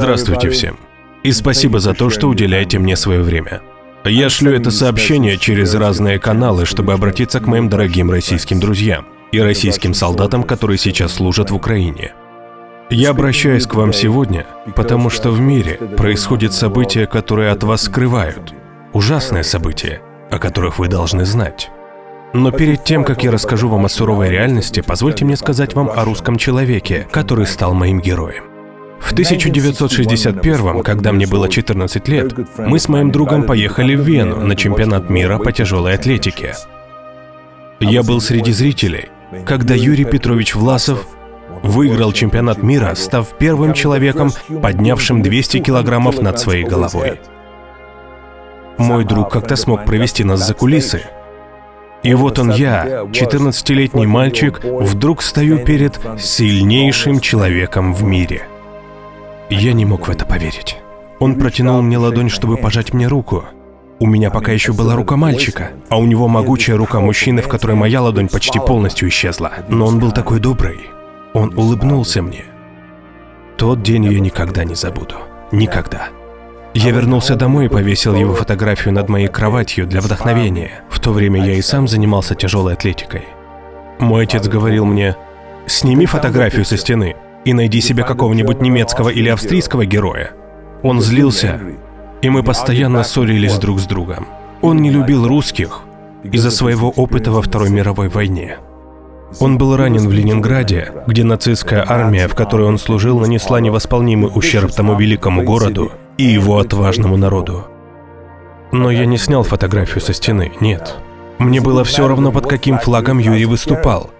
Здравствуйте всем. И спасибо за то, что уделяете мне свое время. Я шлю это сообщение через разные каналы, чтобы обратиться к моим дорогим российским друзьям и российским солдатам, которые сейчас служат в Украине. Я обращаюсь к вам сегодня, потому что в мире происходят события, которые от вас скрывают. Ужасные события, о которых вы должны знать. Но перед тем, как я расскажу вам о суровой реальности, позвольте мне сказать вам о русском человеке, который стал моим героем. В 1961, когда мне было 14 лет, мы с моим другом поехали в Вену на чемпионат мира по тяжелой атлетике. Я был среди зрителей, когда Юрий Петрович Власов выиграл чемпионат мира, став первым человеком, поднявшим 200 килограммов над своей головой. Мой друг как-то смог провести нас за кулисы, и вот он я, 14-летний мальчик, вдруг стою перед сильнейшим человеком в мире. Я не мог в это поверить. Он протянул мне ладонь, чтобы пожать мне руку. У меня пока еще была рука мальчика, а у него могучая рука мужчины, в которой моя ладонь почти полностью исчезла. Но он был такой добрый. Он улыбнулся мне. Тот день я никогда не забуду. Никогда. Я вернулся домой и повесил его фотографию над моей кроватью для вдохновения. В то время я и сам занимался тяжелой атлетикой. Мой отец говорил мне, сними фотографию со стены и найди себе какого-нибудь немецкого или австрийского героя. Он злился, и мы постоянно ссорились друг с другом. Он не любил русских из-за своего опыта во Второй мировой войне. Он был ранен в Ленинграде, где нацистская армия, в которой он служил, нанесла невосполнимый ущерб тому великому городу и его отважному народу. Но я не снял фотографию со стены, нет. Мне было все равно, под каким флагом Юрий выступал.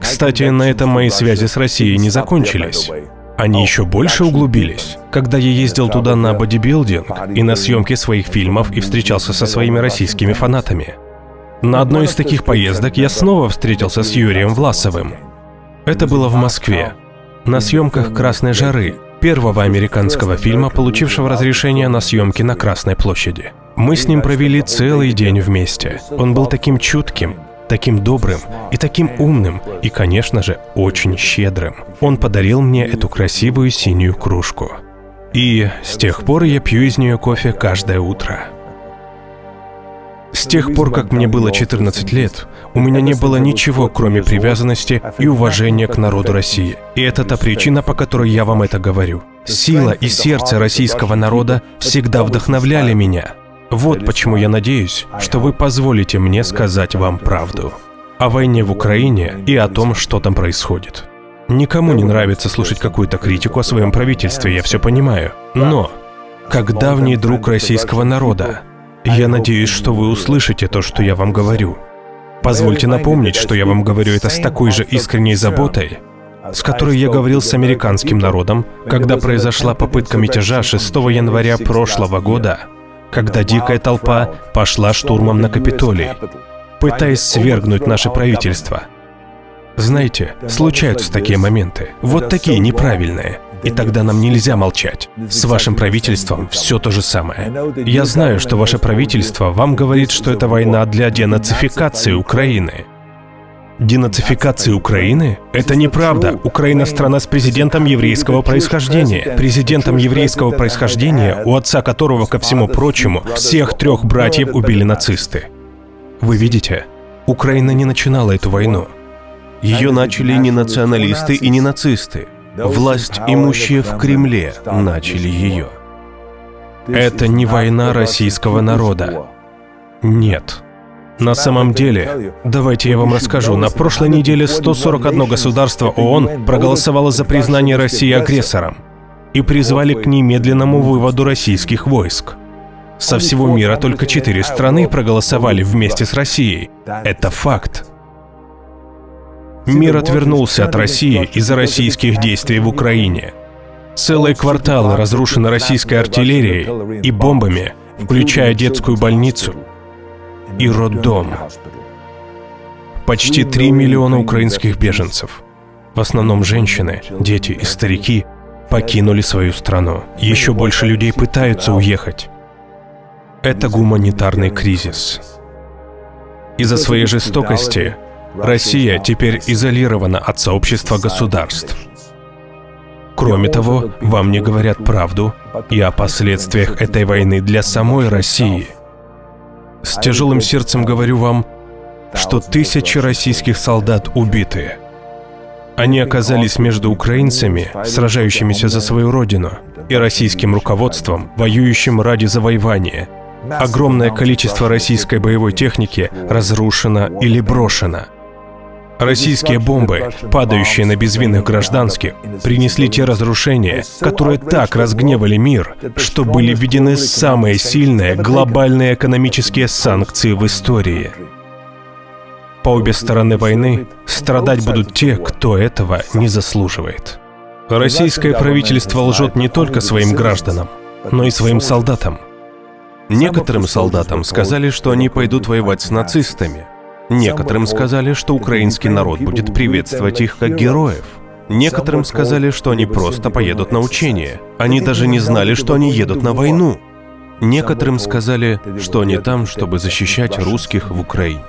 Кстати, на этом мои связи с Россией не закончились. Они еще больше углубились, когда я ездил туда на бодибилдинг и на съемки своих фильмов и встречался со своими российскими фанатами. На одной из таких поездок я снова встретился с Юрием Власовым. Это было в Москве, на съемках «Красной жары», первого американского фильма, получившего разрешение на съемки на Красной площади. Мы с ним провели целый день вместе. Он был таким чутким, таким добрым и таким умным, и, конечно же, очень щедрым. Он подарил мне эту красивую синюю кружку. И с тех пор я пью из нее кофе каждое утро. С тех пор, как мне было 14 лет, у меня не было ничего, кроме привязанности и уважения к народу России. И это та причина, по которой я вам это говорю. Сила и сердце российского народа всегда вдохновляли меня. Вот почему я надеюсь, что вы позволите мне сказать вам правду. О войне в Украине и о том, что там происходит. Никому не нравится слушать какую-то критику о своем правительстве, я все понимаю. Но, как давний друг российского народа, я надеюсь, что вы услышите то, что я вам говорю. Позвольте напомнить, что я вам говорю это с такой же искренней заботой, с которой я говорил с американским народом, когда произошла попытка мятежа 6 января прошлого года, когда дикая толпа пошла штурмом на Капитолий, пытаясь свергнуть наше правительство. Знаете, случаются такие моменты, вот такие неправильные – и тогда нам нельзя молчать. С вашим правительством все то же самое. Я знаю, что ваше правительство вам говорит, что это война для денацификации Украины. Денацификации Украины? Это неправда. Украина страна с президентом еврейского происхождения. Президентом еврейского происхождения, у отца которого, ко всему прочему, всех трех братьев убили нацисты. Вы видите, Украина не начинала эту войну. Ее начали не националисты и не нацисты. Власть имущие в Кремле начали ее. Это не война российского народа. Нет. На самом деле, давайте я вам расскажу, на прошлой неделе 141 государство ООН проголосовало за признание России агрессором и призвали к немедленному выводу российских войск. Со всего мира только четыре страны проголосовали вместе с Россией. Это факт. Мир отвернулся от России из-за российских действий в Украине. Целые кварталы разрушены российской артиллерией и бомбами, включая детскую больницу и роддом. Почти 3 миллиона украинских беженцев, в основном женщины, дети и старики, покинули свою страну. Еще больше людей пытаются уехать. Это гуманитарный кризис. Из-за своей жестокости Россия теперь изолирована от сообщества государств. Кроме того, вам не говорят правду и о последствиях этой войны для самой России. С тяжелым сердцем говорю вам, что тысячи российских солдат убиты. Они оказались между украинцами, сражающимися за свою родину, и российским руководством, воюющим ради завоевания. Огромное количество российской боевой техники разрушено или брошено – Российские бомбы, падающие на безвинных гражданских, принесли те разрушения, которые так разгневали мир, что были введены самые сильные глобальные экономические санкции в истории. По обе стороны войны страдать будут те, кто этого не заслуживает. Российское правительство лжет не только своим гражданам, но и своим солдатам. Некоторым солдатам сказали, что они пойдут воевать с нацистами – Некоторым сказали, что украинский народ будет приветствовать их как героев. Некоторым сказали, что они просто поедут на учения. Они даже не знали, что они едут на войну. Некоторым сказали, что они там, чтобы защищать русских в Украине.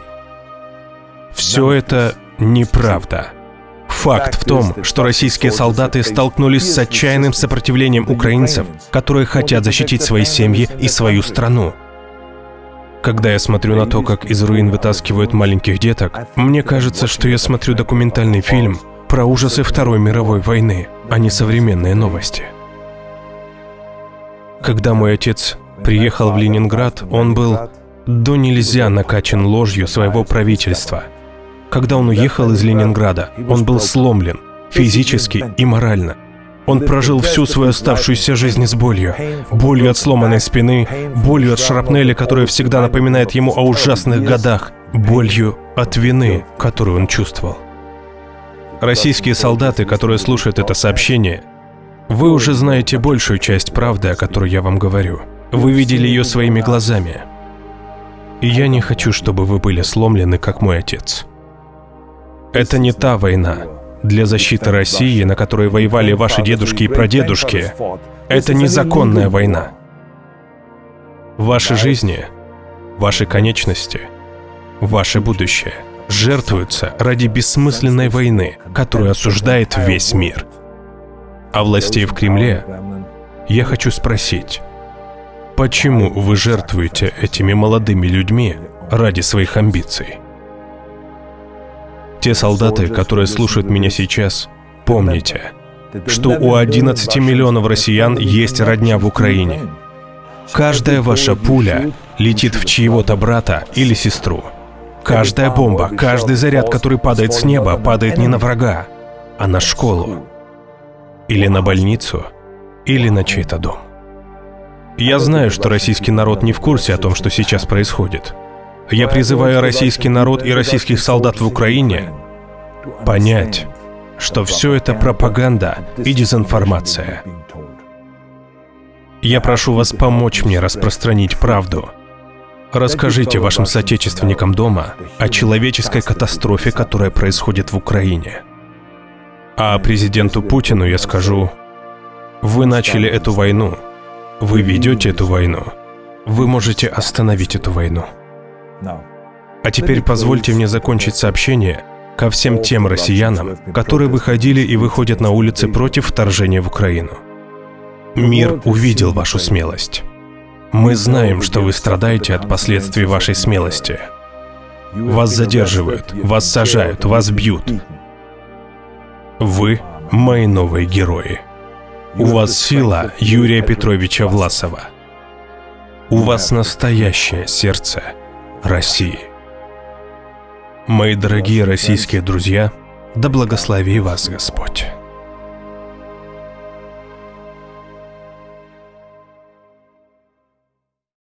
Все это неправда. Факт в том, что российские солдаты столкнулись с отчаянным сопротивлением украинцев, которые хотят защитить свои семьи и свою страну. Когда я смотрю на то, как из руин вытаскивают маленьких деток, мне кажется, что я смотрю документальный фильм про ужасы Второй мировой войны, а не современные новости. Когда мой отец приехал в Ленинград, он был до нельзя накачан ложью своего правительства. Когда он уехал из Ленинграда, он был сломлен физически и морально – он прожил всю свою оставшуюся жизнь с болью. Болью от сломанной спины, болью от шрапнели, которая всегда напоминает ему о ужасных годах, болью от вины, которую он чувствовал. Российские солдаты, которые слушают это сообщение, вы уже знаете большую часть правды, о которой я вам говорю. Вы видели ее своими глазами. И я не хочу, чтобы вы были сломлены, как мой отец. Это не та война, для защиты России, на которой воевали ваши дедушки и прадедушки, это незаконная война. Ваши жизни, ваши конечности, ваше будущее жертвуются ради бессмысленной войны, которую осуждает весь мир. А властей в Кремле я хочу спросить, почему вы жертвуете этими молодыми людьми ради своих амбиций? Те солдаты, которые слушают меня сейчас, помните, что у 11 миллионов россиян есть родня в Украине. Каждая ваша пуля летит в чьего-то брата или сестру. Каждая бомба, каждый заряд, который падает с неба, падает не на врага, а на школу. Или на больницу, или на чей-то дом. Я знаю, что российский народ не в курсе о том, что сейчас происходит. Я призываю российский народ и российских солдат в Украине понять, что все это пропаганда и дезинформация. Я прошу вас помочь мне распространить правду. Расскажите вашим соотечественникам дома о человеческой катастрофе, которая происходит в Украине. А президенту Путину я скажу, вы начали эту войну, вы ведете эту войну, вы можете остановить эту войну. А теперь позвольте мне закончить сообщение ко всем тем россиянам, которые выходили и выходят на улицы против вторжения в Украину. Мир увидел вашу смелость. Мы знаем, что вы страдаете от последствий вашей смелости. Вас задерживают, вас сажают, вас бьют. Вы – мои новые герои. У вас сила Юрия Петровича Власова. У вас настоящее сердце – России. Мои дорогие российские друзья, да благослови вас Господь.